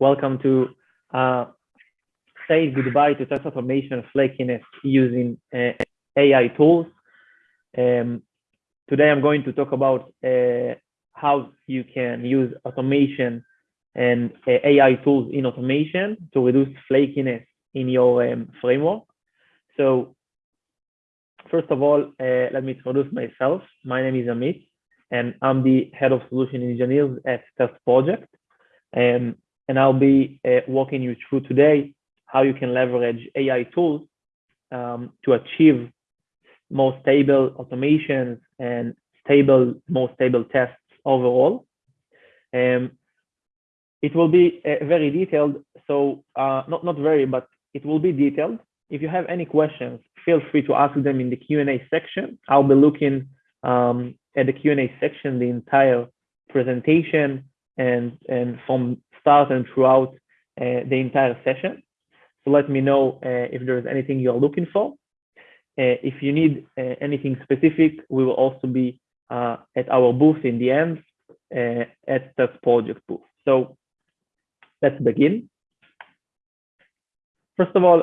Welcome to uh, say goodbye to test automation flakiness using uh, AI tools. Um, today I'm going to talk about uh, how you can use automation and uh, AI tools in automation to reduce flakiness in your um, framework. So first of all, uh, let me introduce myself. My name is Amit, and I'm the head of solution engineers at Test Project. Um, and I'll be uh, walking you through today how you can leverage AI tools um, to achieve more stable automations and stable, more stable tests overall. Um, it will be uh, very detailed, so uh, not, not very, but it will be detailed. If you have any questions, feel free to ask them in the Q&A section. I'll be looking um, at the Q&A section the entire presentation and, and from start and throughout uh, the entire session. So let me know uh, if there's anything you're looking for. Uh, if you need uh, anything specific, we will also be uh, at our booth in the end uh, at the project booth. So let's begin. First of all,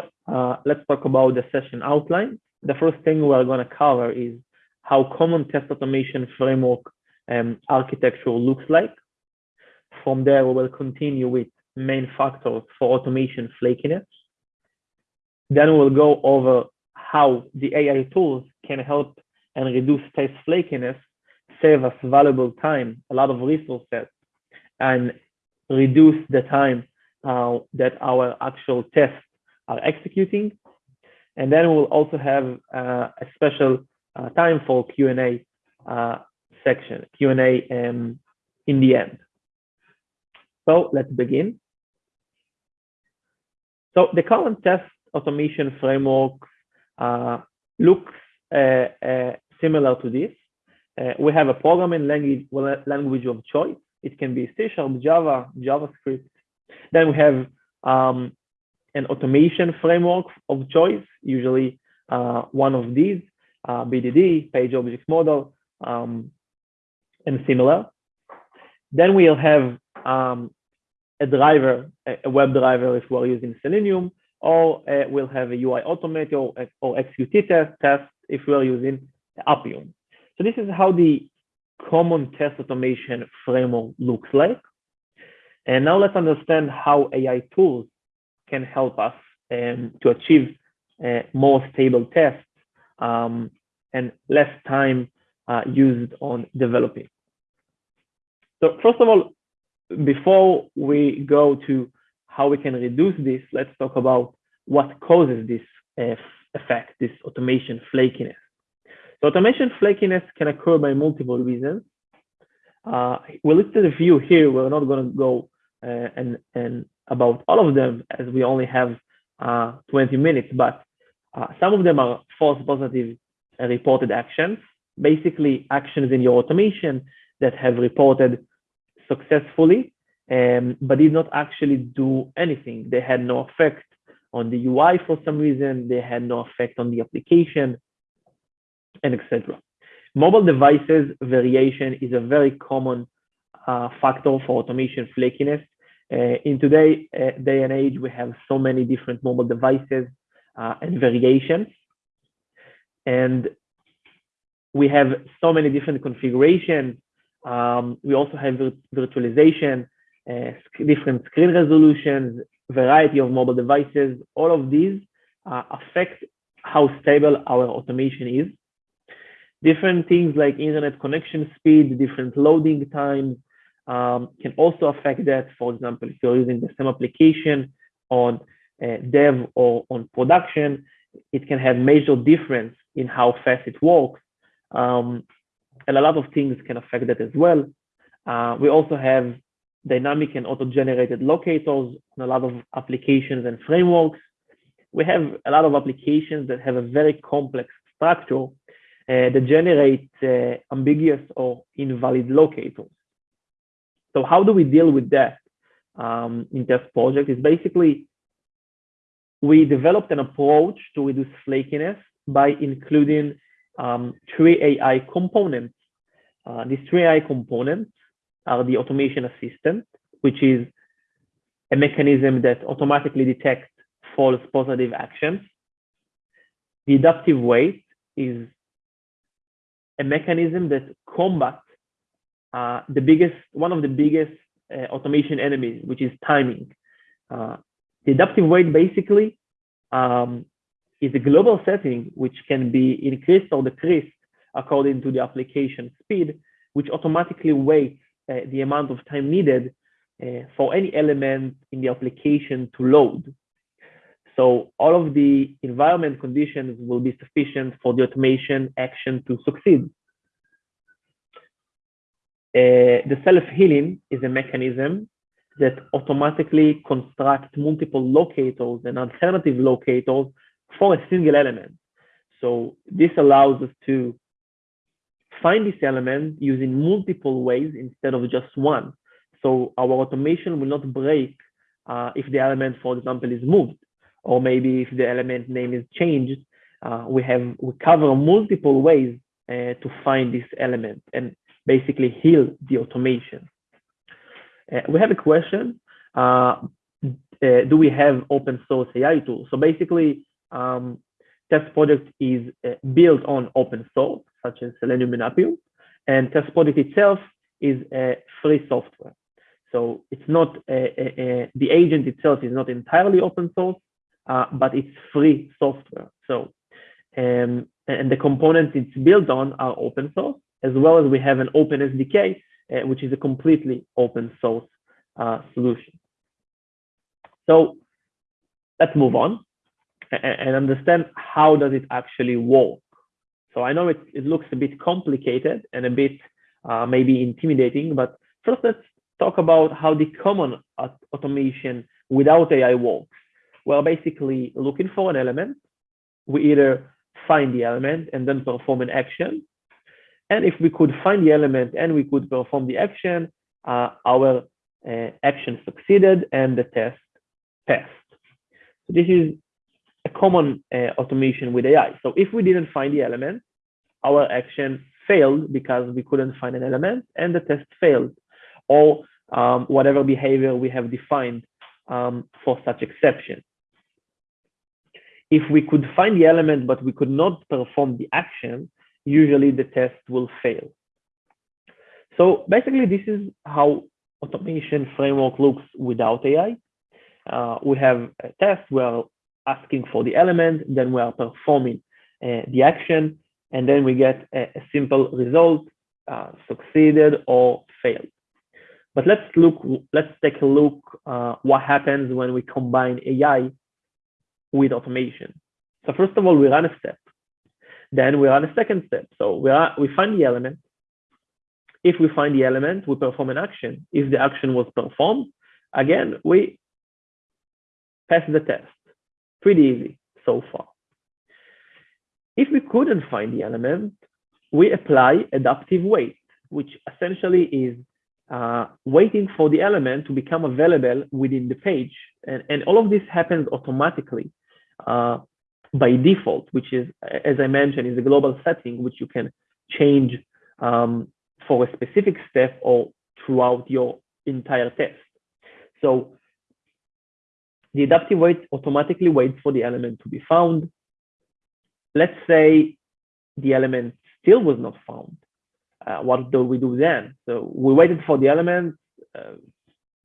let's talk about the session outline. The first thing we're going to cover is how common test automation framework um, architecture looks like. From there, we will continue with main factors for automation flakiness. Then we'll go over how the AI tools can help and reduce test flakiness, save us valuable time, a lot of resources, and reduce the time uh, that our actual tests are executing. And then we'll also have uh, a special uh, time for Q&A uh, section, Q&A um, in the end. So let's begin. So the current test automation framework uh, looks uh, uh, similar to this. Uh, we have a programming language, language of choice. It can be C Sharp, Java, JavaScript. Then we have um, an automation framework of choice, usually uh, one of these, uh, BDD, Page Object Model, um, and similar. Then we'll have um, a driver, a web driver if we're using Selenium, or uh, we'll have a UI automator or, or XCUITest, test if we're using Appium. So this is how the common test automation framework looks like. And now let's understand how AI tools can help us um, to achieve uh, more stable tests um, and less time uh, used on developing. So first of all, before we go to how we can reduce this, let's talk about what causes this uh, effect, this automation flakiness. So automation flakiness can occur by multiple reasons. Uh, we listed a few here. We're not going to go uh, and, and about all of them as we only have uh, 20 minutes, but uh, some of them are false positive reported actions, basically actions in your automation that have reported successfully, um, but did not actually do anything. They had no effect on the UI for some reason. They had no effect on the application, and etc. Mobile devices variation is a very common uh, factor for automation flakiness. Uh, in today uh, day and age, we have so many different mobile devices uh, and variations. And we have so many different configurations um, we also have virtualization, uh, different screen resolutions, variety of mobile devices. All of these uh, affect how stable our automation is. Different things like internet connection speed, different loading times um, can also affect that. For example, if you're using the same application on uh, dev or on production, it can have major difference in how fast it works. Um, and a lot of things can affect that as well. Uh, we also have dynamic and auto-generated locators on a lot of applications and frameworks. We have a lot of applications that have a very complex structure uh, that generate uh, ambiguous or invalid locators. So how do we deal with that um, in test project? Is basically we developed an approach to reduce flakiness by including um, three AI components uh, these three AI components are the automation assistant, which is a mechanism that automatically detects false positive actions. The adaptive wait is a mechanism that combats uh, the biggest, one of the biggest uh, automation enemies, which is timing. Uh, the adaptive wait basically um, is a global setting which can be increased or decreased according to the application speed, which automatically waits uh, the amount of time needed uh, for any element in the application to load. So all of the environment conditions will be sufficient for the automation action to succeed. Uh, the self-healing is a mechanism that automatically constructs multiple locators and alternative locators for a single element. So this allows us to find this element using multiple ways instead of just one. So our automation will not break uh, if the element, for example, is moved, or maybe if the element name is changed. Uh, we have we cover multiple ways uh, to find this element and basically heal the automation. Uh, we have a question. Uh, uh, do we have open source AI tools? So basically, um, test project is built on open source, such as Selenium and Appium, and test project itself is a free software. So it's not the agent itself is not entirely open source, uh, but it's free software. So um, and the components it's built on are open source, as well as we have an open SDK, uh, which is a completely open source uh, solution. So let's move on and understand how does it actually work. So I know it, it looks a bit complicated and a bit uh, maybe intimidating, but first let's talk about how the common automation without AI works. Well, basically looking for an element, we either find the element and then perform an action. And if we could find the element and we could perform the action, uh, our uh, action succeeded and the test passed. So this is a common uh, automation with AI. So if we didn't find the element, our action failed because we couldn't find an element and the test failed or um, whatever behavior we have defined um, for such exception. If we could find the element, but we could not perform the action, usually the test will fail. So basically, this is how automation framework looks without AI. Uh, we have a test, we're asking for the element, then we are performing uh, the action, and then we get a, a simple result, uh, succeeded or failed. But let's look, let's take a look uh, what happens when we combine AI with automation. So first of all, we run a step. Then we run a second step. So we, are, we find the element. If we find the element, we perform an action. If the action was performed, again, we pass the test. Pretty easy so far. If we couldn't find the element, we apply adaptive wait, which essentially is uh, waiting for the element to become available within the page. And, and all of this happens automatically uh, by default, which is, as I mentioned, is a global setting, which you can change um, for a specific step or throughout your entire test. So the adaptive wait automatically waits for the element to be found. Let's say the element still was not found uh, what do we do then? So we waited for the element, uh,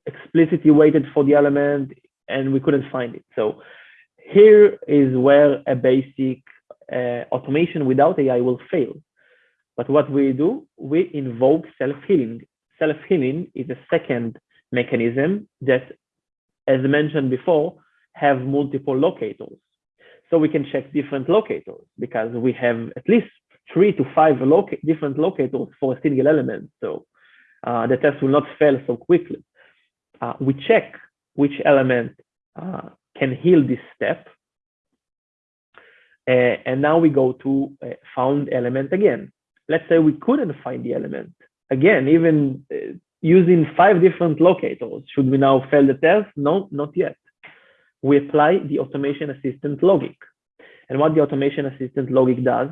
explicitly waited for the element, and we couldn't find it. So here is where a basic uh, automation without AI will fail. But what we do, we invoke self-healing. Self-healing is a second mechanism that, as mentioned before, have multiple locators. So we can check different locators because we have at least three to five loca different locators for a single element. So uh, the test will not fail so quickly. Uh, we check which element uh, can heal this step. Uh, and now we go to found element again. Let's say we couldn't find the element. Again, even uh, using five different locators, should we now fail the test? No, not yet. We apply the automation assistant logic. And what the automation assistant logic does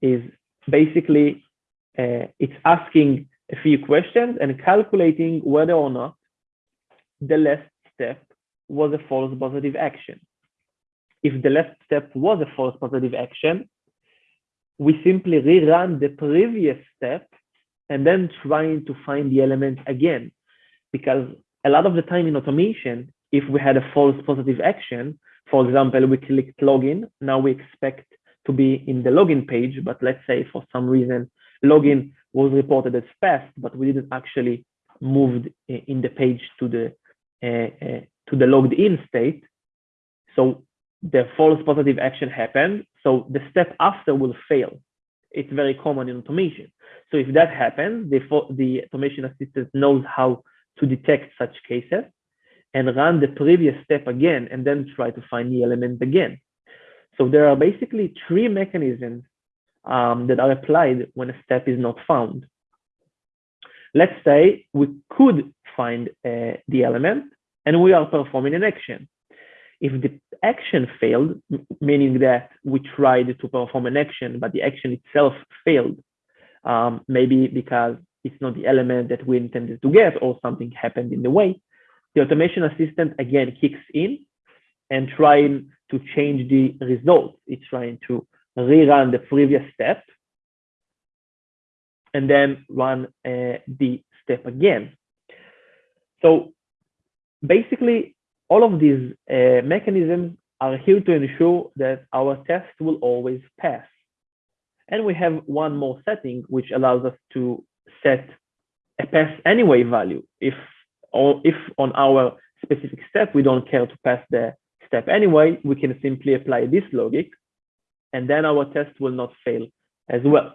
is basically uh, it's asking a few questions and calculating whether or not the last step was a false positive action. If the last step was a false positive action, we simply rerun the previous step and then trying to find the element again. Because a lot of the time in automation, if we had a false positive action, for example, we clicked login, now we expect to be in the login page, but let's say for some reason, login was reported as fast, but we didn't actually move in the page to the uh, uh, to the logged in state. So the false positive action happened. So the step after will fail. It's very common in automation. So if that happens, the, the automation assistant knows how to detect such cases and run the previous step again and then try to find the element again. So there are basically three mechanisms um, that are applied when a step is not found. Let's say we could find uh, the element and we are performing an action. If the action failed, meaning that we tried to perform an action, but the action itself failed, um, maybe because it's not the element that we intended to get or something happened in the way, the automation assistant again kicks in and trying to change the result. It's trying to rerun the previous step and then run uh, the step again. So basically, all of these uh, mechanisms are here to ensure that our test will always pass. And we have one more setting, which allows us to set a pass anyway value. If, or if on our specific step, we don't care to pass the step anyway, we can simply apply this logic, and then our test will not fail as well.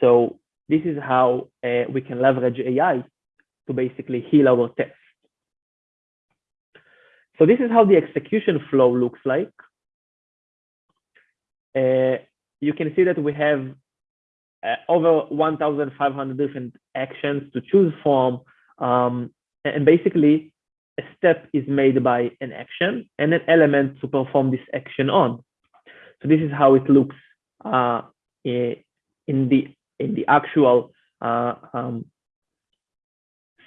So this is how uh, we can leverage AI to basically heal our test. So this is how the execution flow looks like. Uh, you can see that we have uh, over 1,500 different actions to choose from. Um, and basically, a step is made by an action and an element to perform this action on. So this is how it looks uh, in the in the actual uh, um,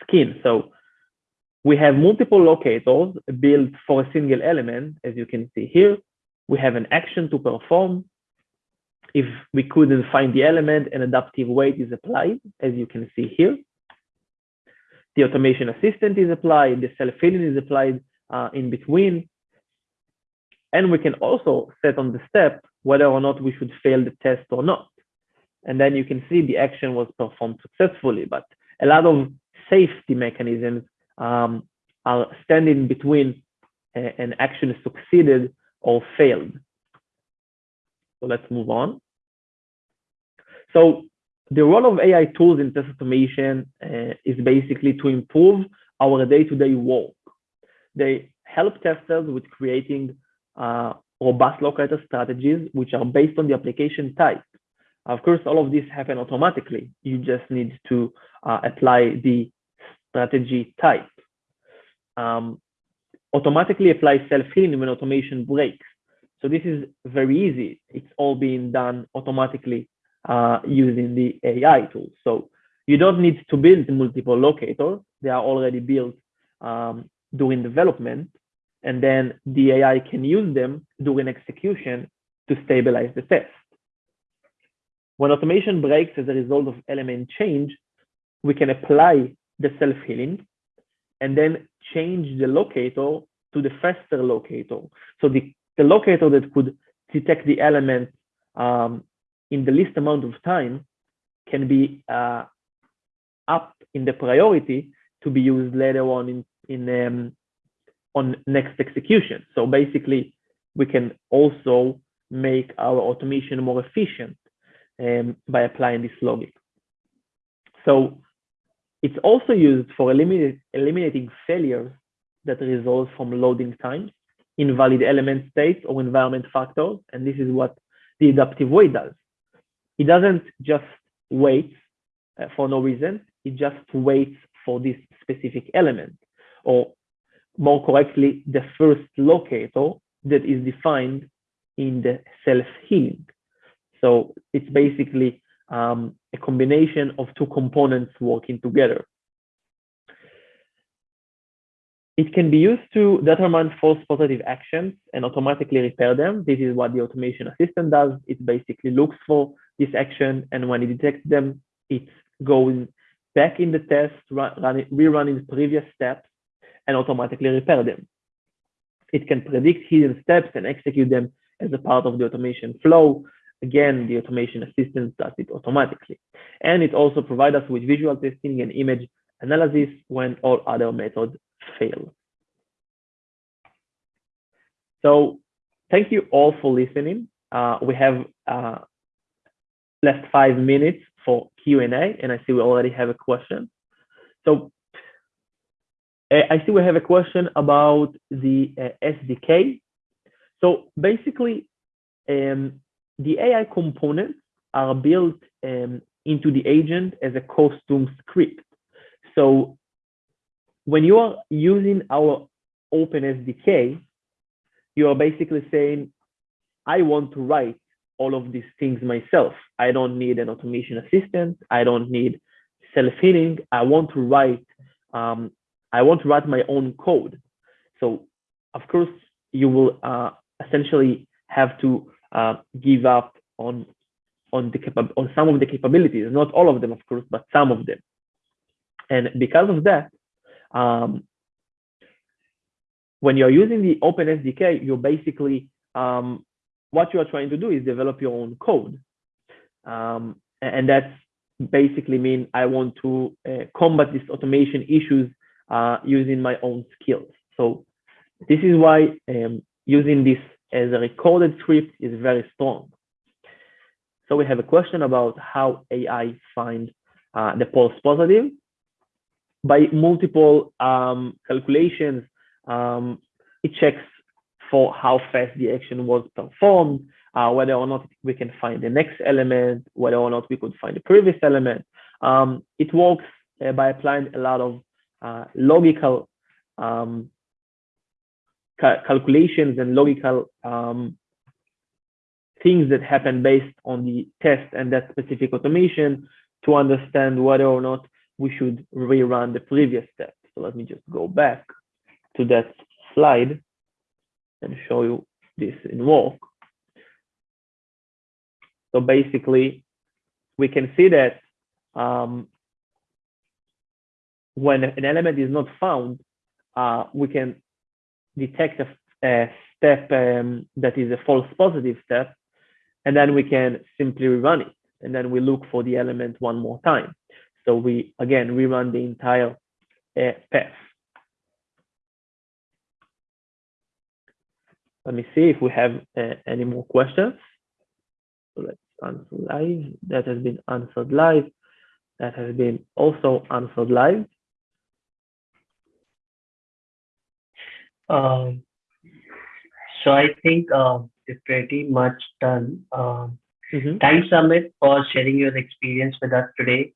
skin. So we have multiple locators built for a single element, as you can see here. We have an action to perform. If we couldn't find the element, an adaptive wait is applied, as you can see here. The automation assistant is applied, the self-healing is applied uh, in between. And we can also set on the step whether or not we should fail the test or not. And then you can see the action was performed successfully, but a lot of safety mechanisms um, are standing between an action succeeded or failed. So let's move on. So the role of AI tools in test automation uh, is basically to improve our day-to-day -day work. They help testers with creating uh, robust locator strategies, which are based on the application type. Of course, all of this happen automatically. You just need to uh, apply the strategy type. Um, automatically apply self-healing when automation breaks. So this is very easy. It's all being done automatically uh, using the AI tools. So you don't need to build multiple locators. They are already built um, during development. And then the AI can use them during execution to stabilize the test. When automation breaks as a result of element change, we can apply the self-healing and then change the locator to the faster locator. So the, the locator that could detect the element um, in the least amount of time can be uh, up in the priority to be used later on in, in um, on next execution. So basically, we can also make our automation more efficient um, by applying this logic. So it's also used for eliminate, eliminating failures that result from loading times, invalid element states, or environment factors. And this is what the adaptive wait does. It doesn't just wait uh, for no reason. It just waits for this specific element, or more correctly, the first locator that is defined in the self-healing. So it's basically um, a combination of two components working together. it can be used to determine false positive actions and automatically repair them. This is what the automation assistant does. It basically looks for this action, and when it detects them, it goes back in the test, run, run it, previous steps, and automatically repair them. It can predict hidden steps and execute them as a part of the automation flow. Again, the automation assistant does it automatically. And it also provides us with visual testing and image analysis when all other methods fail. So thank you all for listening. Uh, we have uh, last five minutes for Q&A, and I see we already have a question. So I see we have a question about the uh, SDK. So basically, um, the AI components are built um, into the agent as a custom script. So when you are using our Open SDK, you are basically saying, I want to write all of these things myself. I don't need an automation assistant. I don't need self-healing. I want to write, um, I want to write my own code. So of course, you will uh, essentially have to uh, give up on on the on some of the capabilities, not all of them, of course, but some of them. And because of that, um, when you're using the Open SDK, you're basically um, what you are trying to do is develop your own code, um, and that's basically mean I want to uh, combat these automation issues uh, using my own skills. So this is why um, using this as a recorded script is very strong. So we have a question about how AI find uh, the false positive. By multiple um, calculations, um, it checks for how fast the action was performed, uh, whether or not we can find the next element, whether or not we could find the previous element. Um, it works uh, by applying a lot of uh, logical um, ca calculations and logical um, things that happen based on the test and that specific automation to understand whether or not we should rerun the previous step. So let me just go back to that slide and show you this in work. So basically, we can see that um, when an element is not found, uh, we can detect a, a step um, that is a false positive step, and then we can simply rerun it. And then we look for the element one more time. So we, again, rerun the entire uh, path. Let me see if we have uh, any more questions. So let's answer live. That has been answered live. That has been also answered live. Um, so I think uh, it's pretty much done. Um, mm -hmm. Thanks, Amit, for sharing your experience with us today.